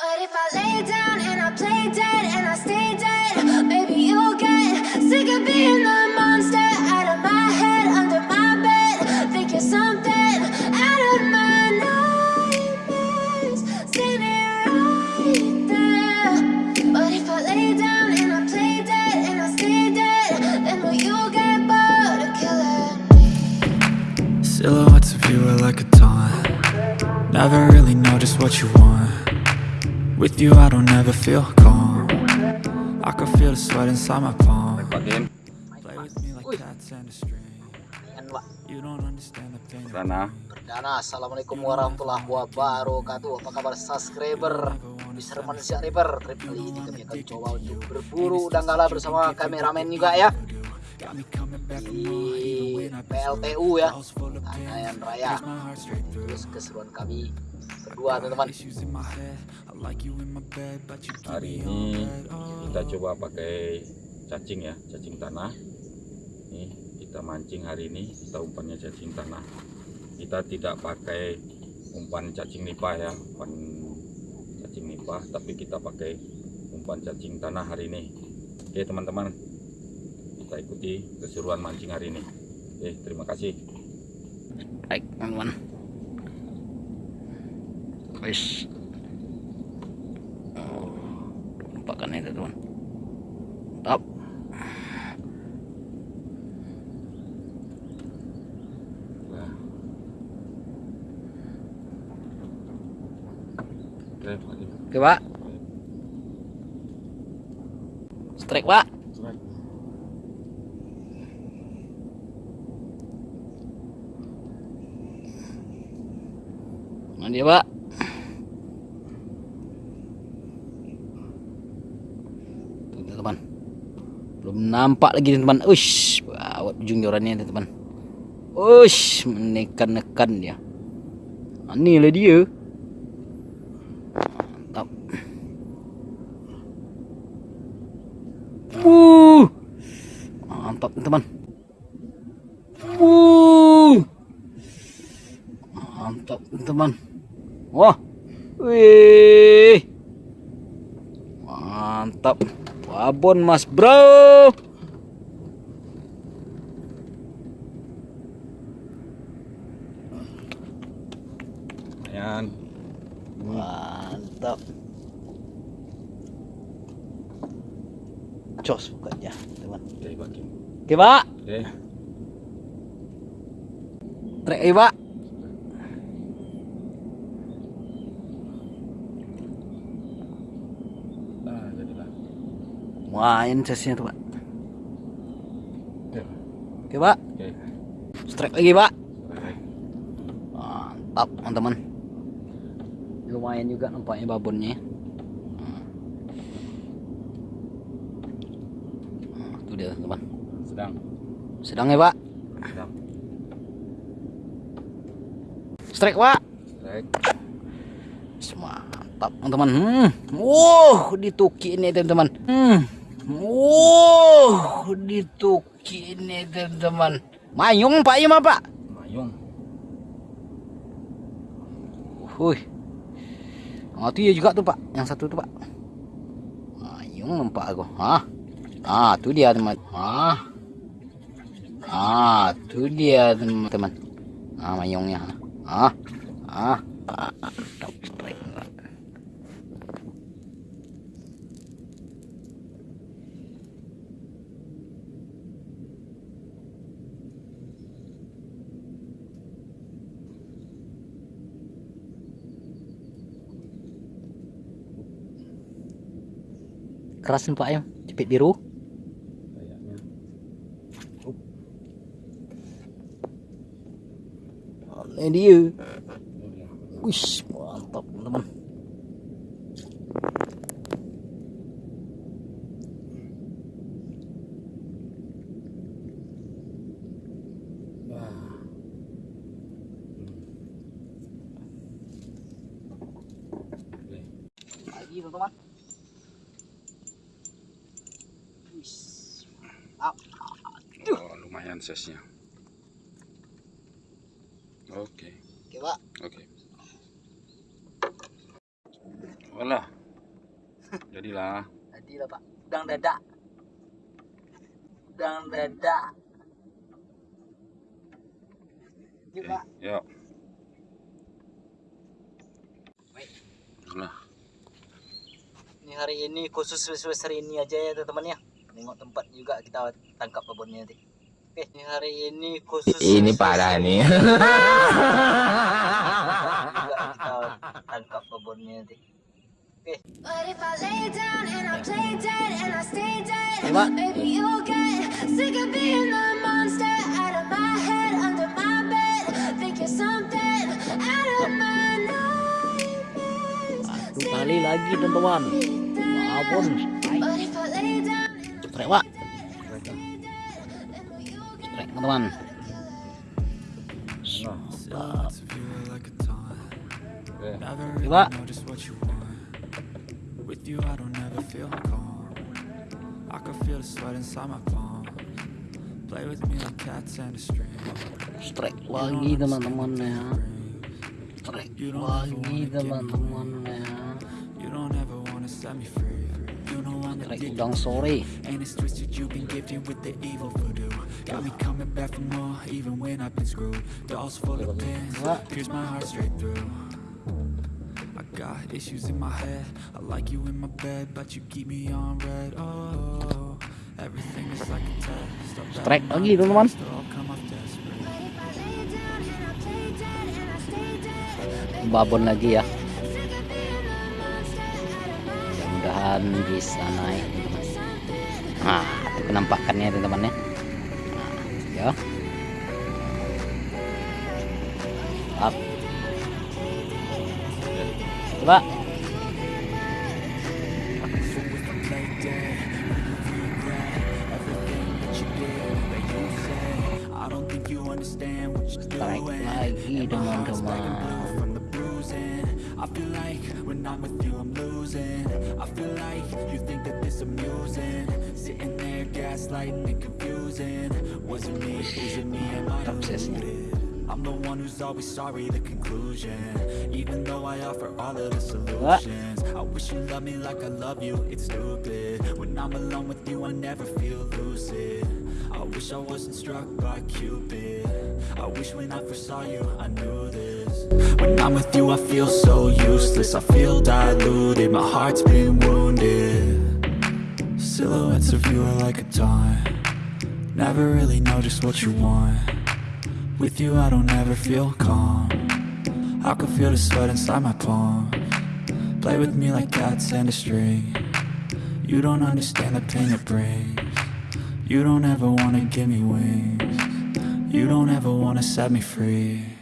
But if I lay down and I play dead and I stay dead, maybe you'll get sick of being the monster out of my head, under my bed. Think you're something out of my nightmares, right there. But if I lay down and I play dead and I stay dead, then will you get bored of killing me? Silhouettes of you are like a taunt Never really know just what you want With you I don't ever feel calm. I can feel the sweat inside my palm. Play with me like cats and a string. You don't understand the pain sana. Perdana, Assalamualaikum warahmatullahi wabarakatuh. Apa kabar subscriber? Mr. Manusia River Trip kali ini kami akan coba untuk berburu Danggala bersama kameramen juga ya. Di PLTU ya. Anayan Raya. Terus keseruan kami berdua teman-teman. Hari ini kita coba pakai cacing ya cacing tanah. Nih kita mancing hari ini kita umpannya cacing tanah. Kita tidak pakai umpan cacing nipah ya umpan cacing nipah tapi kita pakai umpan cacing tanah hari ini. Oke teman-teman. Kita ikuti keseruan mancing hari ini. Oke terima kasih. Baik teman-teman Guys oh, Nampakkan itu teman nah. oke Pak. Strike pak. Mana dia pak Tuh teman Belum nampak lagi teman Ush Awat ujung jorannya teman Ush Menekan-nekan dia. Ah, lah dia. Mantap. Uh Mantap teman Uh Mantap teman Wah. Wih. Mantap Babon mas bro. Lumayan Mantap. Jos bukannya teman. Oke pak oke Trek pak nah jadilah Main sesinya tuh pak. Oke Oke pak. Oke. Strike lagi pak. Mantap teman-teman. Lumayan juga nampaknya babonnya. Hmm. Itu dia teman sedang. Sedang ya pak? Sedang. Strike pak. Strike. Mantap teman-teman. Hmm. Wow dituki ini teman-teman. Hmm. Wow dituki ini teman-teman. Mayung pak Ima pak mayung. Wih itu ya juga tuh pak. Yang satu tuh pak. Mayung nampak aku. Hah? Ah tuh dia teman. Ah Ah tuh dia teman-teman. Ah mayungnya. Ah Ah Ah, mantap strike. Keras nih pak ya. Cepet biru. Ini dia. Wih mantap teman Wah. Oke. lagi teman-teman Wih, mantap. Oh, lumayan size-nya. Oke. oke pak Oke. Walah. Jadilah. Jadilah pak. Udang dadak. Udang dadak. Yuk pak. Yuk. Nah, Ini hari ini khusus hari ini aja ya teman-teman ya. Tengok tempat juga kita tangkap babonnya nanti. Ini hari ini khusus Ini parah nih. kita tangkap babonnya nanti. But if I lay down and I play dead and I stay dead, What? maybe you'll get sick of being the monster out of my head, under my bed. Think you're something out of my nightmares. Satu kali lagi teman-teman. Babon. But Really Coba. Strek lagi teman-teman ya. Strek lagi teman-teman ya. Addicted, udang sore. Got me coming back for more, even when I've been screwed. Dolls full of pins, pierce my heart straight through. I got issues in my head. I like you in my bed, but you keep me on red. Oh, everything is like a test. Strek lagi teman-teman. Babon lagi ya. Mudah-mudahan bisa naik teman-teman. Nah, itu penampakannya teman-teman ya. Nah, ya. Up. Coba. I feel like when I'm with you, I'm losing. I feel like you think that this amusing. Sitting there, gaslighting and confusing. Was it me? Is it me? Am I deluded? I'm the one who's always sorry, the conclusion. Even though I offer all of the solutions. I wish you loved me like I love you, it's stupid. When I'm alone with you, I never feel lucid. I wish I wasn't struck by Cupid. I wish when I first saw you, I knew this. When I'm with you, I feel so useless. I feel diluted, my heart's been wounded. Silhouettes of you are like a taunt. Never really know just what you want. With you, I don't ever feel calm. I can feel the sweat inside my palm. Play with me like cats and a string. You don't understand the pain it brings. You don't ever wanna give me wings. You don't ever wanna set me free.